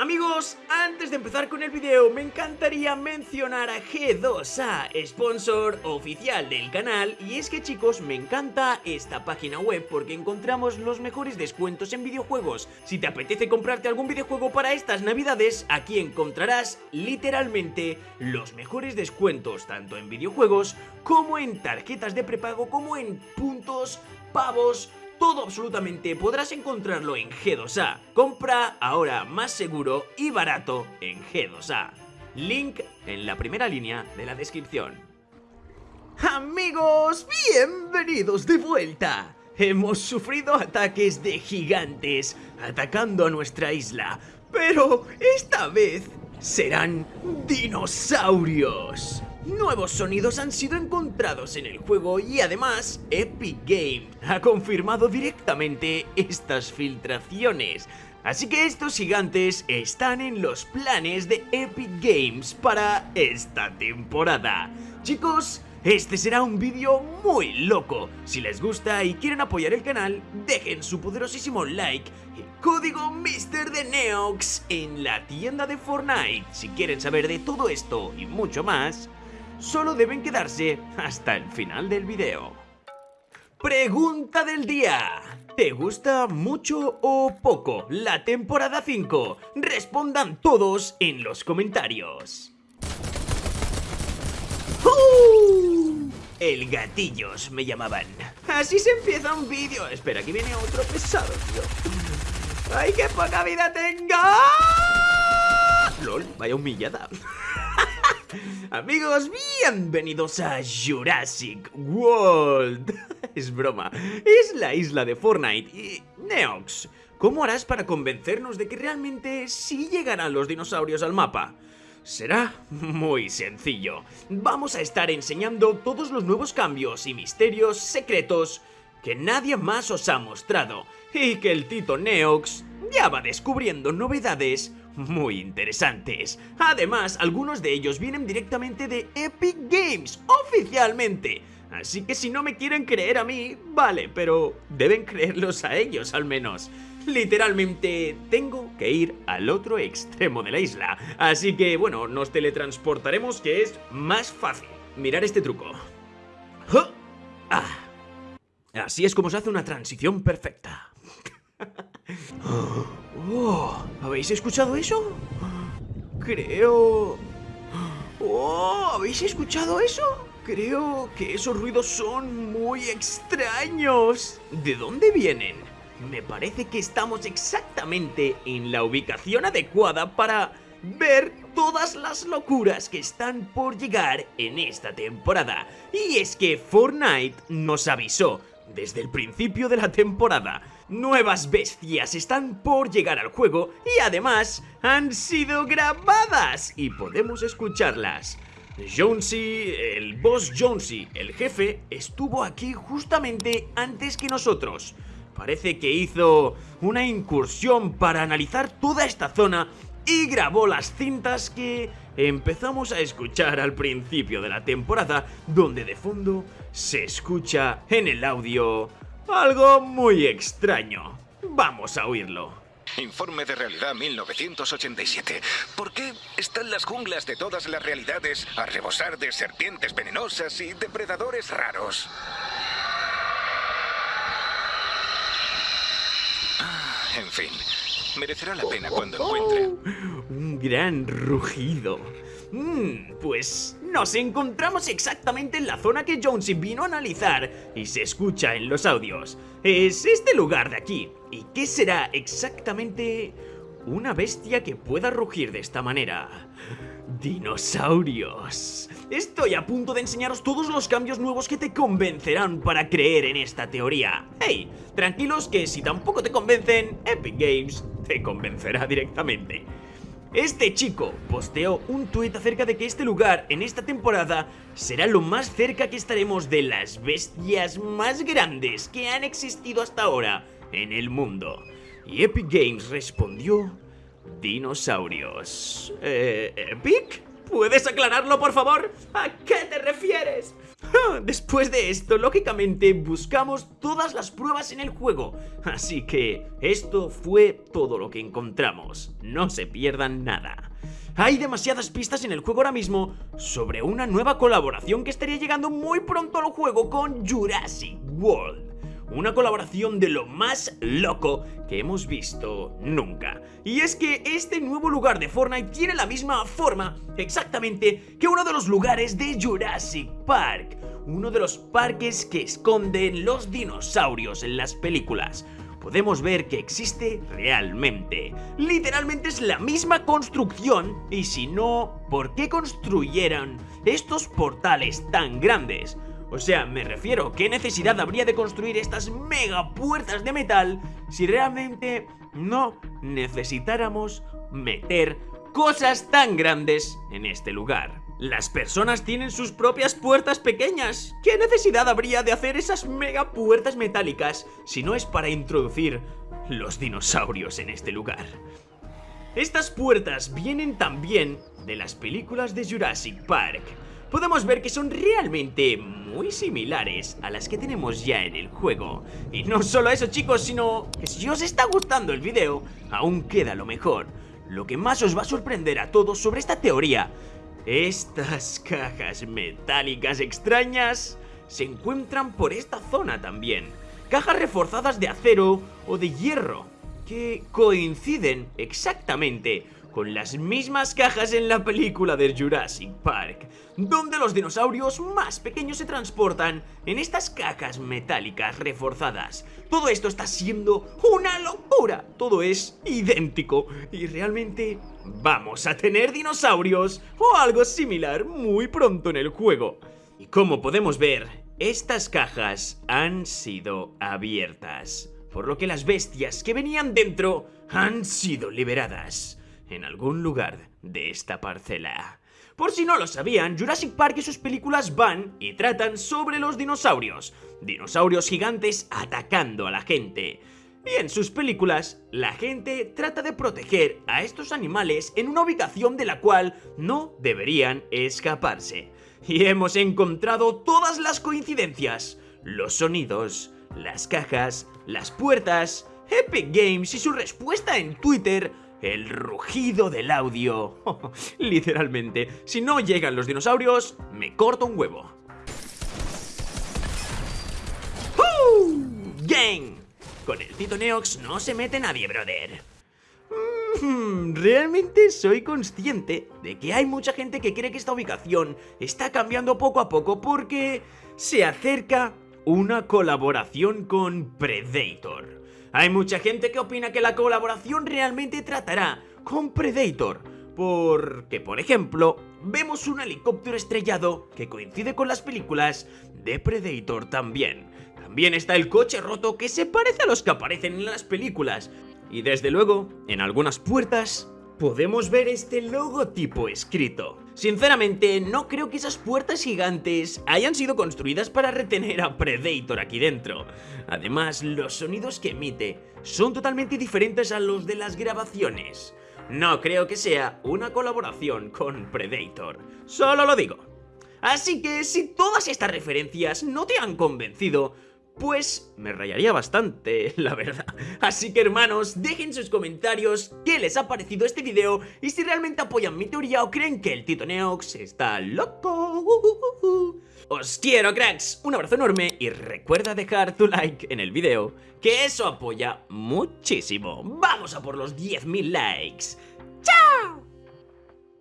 Amigos, antes de empezar con el video me encantaría mencionar a G2A, sponsor oficial del canal y es que chicos me encanta esta página web porque encontramos los mejores descuentos en videojuegos. Si te apetece comprarte algún videojuego para estas navidades, aquí encontrarás literalmente los mejores descuentos tanto en videojuegos como en tarjetas de prepago como en puntos, pavos, todo absolutamente podrás encontrarlo en G2A. Compra ahora más seguro y barato en G2A. Link en la primera línea de la descripción. Amigos, bienvenidos de vuelta. Hemos sufrido ataques de gigantes atacando a nuestra isla, pero esta vez serán dinosaurios. Nuevos sonidos han sido encontrados en el juego y además Epic Games ha confirmado directamente estas filtraciones. Así que estos gigantes están en los planes de Epic Games para esta temporada. Chicos, este será un vídeo muy loco. Si les gusta y quieren apoyar el canal, dejen su poderosísimo like y código Mr. de Neox en la tienda de Fortnite. Si quieren saber de todo esto y mucho más, solo deben quedarse hasta el final del video. Pregunta del día. ¿Te gusta mucho o poco la temporada 5? Respondan todos en los comentarios. ¡Uh! El gatillos me llamaban. Así se empieza un vídeo. Espera, aquí viene otro pesado, tío. ¡Ay, qué poca vida tengo! LOL, vaya humillada. Amigos, bienvenidos a Jurassic World. es broma, es la isla de Fortnite y Neox. ¿Cómo harás para convencernos de que realmente sí llegarán los dinosaurios al mapa? Será muy sencillo. Vamos a estar enseñando todos los nuevos cambios y misterios secretos que nadie más os ha mostrado y que el Tito Neox ya va descubriendo novedades muy interesantes. Además, algunos de ellos vienen directamente de Epic Games, oficialmente. Así que si no me quieren creer a mí, vale, pero deben creerlos a ellos al menos. Literalmente tengo que ir al otro extremo de la isla. Así que bueno, nos teletransportaremos que es más fácil. Mirar este truco. Así es como se hace una transición perfecta. Oh, ¿Habéis escuchado eso? Creo... Oh, ¿habéis escuchado eso? Creo que esos ruidos son muy extraños. ¿De dónde vienen? Me parece que estamos exactamente en la ubicación adecuada para ver todas las locuras que están por llegar en esta temporada. Y es que Fortnite nos avisó desde el principio de la temporada. Nuevas bestias están por llegar al juego y además han sido grabadas y podemos escucharlas. Jonesy, el boss Jonesy, el jefe, estuvo aquí justamente antes que nosotros. Parece que hizo una incursión para analizar toda esta zona y grabó las cintas que empezamos a escuchar al principio de la temporada, donde de fondo se escucha en el audio algo muy extraño. Vamos a oírlo. Informe de Realidad 1987. ¿Por qué están las junglas de todas las realidades a rebosar de serpientes venenosas y depredadores raros? Ah, en fin, Merecerá la pena cuando encuentre. Un gran rugido. Mm, pues nos encontramos exactamente en la zona que Jonesy vino a analizar y se escucha en los audios. Es este lugar de aquí. ¿Y qué será exactamente una bestia que pueda rugir de esta manera? Dinosaurios. Estoy a punto de enseñaros todos los cambios nuevos que te convencerán para creer en esta teoría. Hey, tranquilos que si tampoco te convencen, Epic Games te convencerá directamente. Este chico posteó un tuit acerca de que este lugar en esta temporada será lo más cerca que estaremos de las bestias más grandes que han existido hasta ahora en el mundo. Y Epic Games respondió Dinosaurios. Eh, ¿Epic? ¿Puedes aclararlo, por favor? ¿A qué te refieres? Después de esto, lógicamente, buscamos todas las pruebas en el juego. Así que esto fue todo lo que encontramos. No se pierdan nada. Hay demasiadas pistas en el juego ahora mismo sobre una nueva colaboración que estaría llegando muy pronto al juego con Jurassic World una colaboración de lo más loco que hemos visto nunca. Y es que este nuevo lugar de Fortnite tiene la misma forma exactamente que uno de los lugares de Jurassic Park, uno de los parques que esconden los dinosaurios en las películas podemos ver que existe realmente. Literalmente es la misma construcción y si no, ¿por qué construyeran estos portales tan grandes? O sea, me refiero, ¿qué necesidad habría de construir estas mega puertas de metal si realmente no necesitáramos meter cosas tan grandes en este lugar? Las personas tienen sus propias puertas pequeñas. ¿Qué necesidad habría de hacer esas mega puertas metálicas si no es para introducir los dinosaurios en este lugar? Estas puertas vienen también de las películas de Jurassic Park podemos ver que son realmente muy similares a las que tenemos ya en el juego. Y no solo eso chicos, sino que si os está gustando el video, aún queda lo mejor. Lo que más os va a sorprender a todos sobre esta teoría, estas cajas metálicas extrañas se encuentran por esta zona también. Cajas reforzadas de acero o de hierro, que coinciden exactamente con las mismas cajas en la película de Jurassic Park, donde los dinosaurios más pequeños se transportan en estas cajas metálicas reforzadas. Todo esto está siendo una locura, todo es idéntico y realmente vamos a tener dinosaurios o algo similar muy pronto en el juego. Y como podemos ver, estas cajas han sido abiertas, por lo que las bestias que venían dentro han sido liberadas en algún lugar de esta parcela. Por si no lo sabían, Jurassic Park y sus películas van y tratan sobre los dinosaurios, dinosaurios gigantes atacando a la gente. Y en sus películas, la gente trata de proteger a estos animales en una ubicación de la cual no deberían escaparse. Y hemos encontrado todas las coincidencias, los sonidos, las cajas, las puertas, Epic Games y su respuesta en Twitter el rugido del audio. Literalmente, si no llegan los dinosaurios, me corto un huevo. ¡Gang! Con el Tito Neox no se mete nadie, brother. Mm, realmente soy consciente de que hay mucha gente que cree que esta ubicación está cambiando poco a poco porque se acerca una colaboración con Predator. Hay mucha gente que opina que la colaboración realmente tratará con Predator, porque, por ejemplo, vemos un helicóptero estrellado que coincide con las películas de Predator también. También está el coche roto que se parece a los que aparecen en las películas. Y desde luego, en algunas puertas podemos ver este logotipo escrito. Sinceramente, no creo que esas puertas gigantes hayan sido construidas para retener a Predator aquí dentro. Además, los sonidos que emite son totalmente diferentes a los de las grabaciones. No creo que sea una colaboración con Predator, solo lo digo. Así que si todas estas referencias no te han convencido, pues me rayaría bastante, la verdad. Así que hermanos, dejen sus comentarios qué les ha parecido este video y si realmente apoyan mi teoría o creen que el Tito Neox está loco. Os quiero cracks, un abrazo enorme y recuerda dejar tu like en el video, que eso apoya muchísimo. ¡Vamos a por los 10.000 likes!